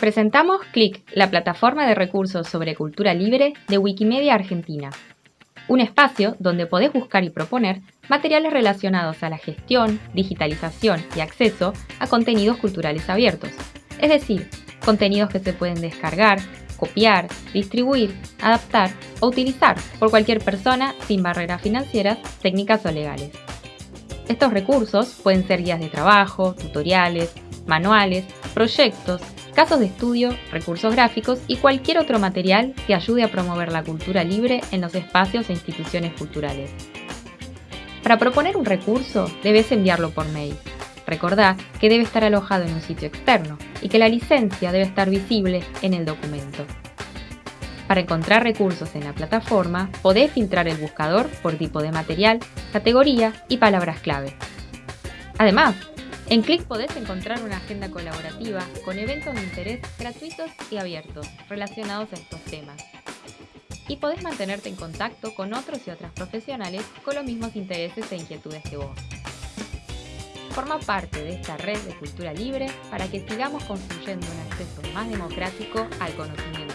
Presentamos CLIC, la plataforma de recursos sobre cultura libre de Wikimedia Argentina. Un espacio donde podés buscar y proponer materiales relacionados a la gestión, digitalización y acceso a contenidos culturales abiertos. Es decir, contenidos que se pueden descargar, copiar, distribuir, adaptar o utilizar por cualquier persona sin barreras financieras, técnicas o legales. Estos recursos pueden ser guías de trabajo, tutoriales, manuales, proyectos, casos de estudio, recursos gráficos y cualquier otro material que ayude a promover la cultura libre en los espacios e instituciones culturales. Para proponer un recurso, debes enviarlo por mail. Recordá que debe estar alojado en un sitio externo y que la licencia debe estar visible en el documento. Para encontrar recursos en la plataforma, podés filtrar el buscador por tipo de material, categoría y palabras clave. Además, en Click podés encontrar una agenda colaborativa con eventos de interés gratuitos y abiertos relacionados a estos temas. Y podés mantenerte en contacto con otros y otras profesionales con los mismos intereses e inquietudes que vos. Forma parte de esta red de cultura libre para que sigamos construyendo un acceso más democrático al conocimiento